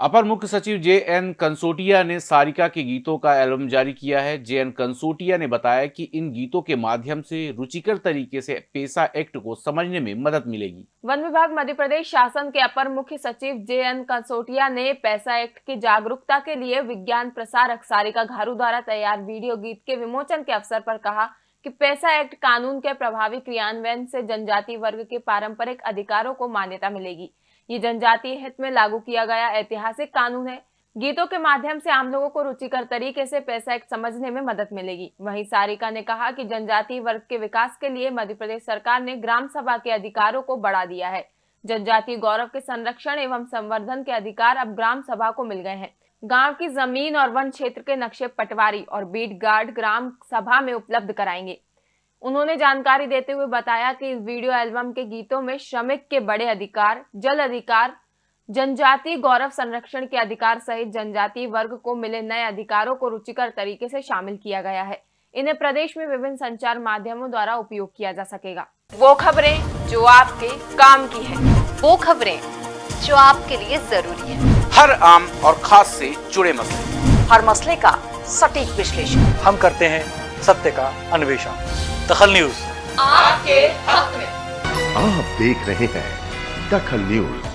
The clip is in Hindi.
अपर मुख्य सचिव जे एन कंसोटिया ने सारिका के गीतों का एल्बम जारी किया है। जे एन कंसोटिया ने बताया कि इन गीतों के माध्यम से रुचिकर तरीके से पेशा एक्ट को समझने में मदद मिलेगी। वन विभाग, मध्य प्रदेश शासन के अपर मुख्य सचिव जे एन कंसोटिया ने पैसा एक्ट की जागरूकता के लिए विज्ञान प्रसारक सारिका घारू द्वारा तैयार वीडियो गीत के विमोचन के अवसर पर कहा कि पैसा एक्ट कानून के प्रभावी क्रियान्वयन से जनजाति वर्ग के पारंपरिक अधिकारों को मान्यता मिलेगी। ये जनजातीय हित में लागू किया गया ऐतिहासिक कानून है। गीतों के माध्यम से आम लोगों को रुचिकर तरीके से पैसा एक्ट समझने में मदद मिलेगी। वहीं सारिका ने कहा कि जनजातीय वर्ग के विकास के लिए मध्य प्रदेश सरकार ने ग्राम सभा के अधिकारों को बढ़ा दिया है। जनजातीय गौरव के संरक्षण एवं संवर्धन के अधिकार अब ग्राम सभा को मिल गए हैं। गाँव की ज़मीन और वन क्षेत्र के नक्शे पटवारी और बीट गार्ड ग्राम सभा में उपलब्ध कराएँगे। उन्होंने जानकारी देते हुए बताया कि इस वीडियो एल्बम के गीतों में श्रमिक के बड़े अधिकार जल अधिकार जनजातीय गौरव संरक्षण के अधिकार सहित जनजातीय वर्ग को मिले नए अधिकारों को रुचिकर तरीके से शामिल किया गया है। इन्हें प्रदेश में विभिन्न संचार माध्यमों द्वारा उपयोग किया जा सकेगा। वो खबरें जो आपके काम की है। वो खबरें जो आपके लिए ज़रूरी है। हर आम और खास से जुड़े मसले। हर मसले का सटीक विश्लेषण। हम करते हैं सत्य का अन्वेषण। दखल न्यूज़। आपके हक में। आप देख रहे हैं दखल न्यूज़।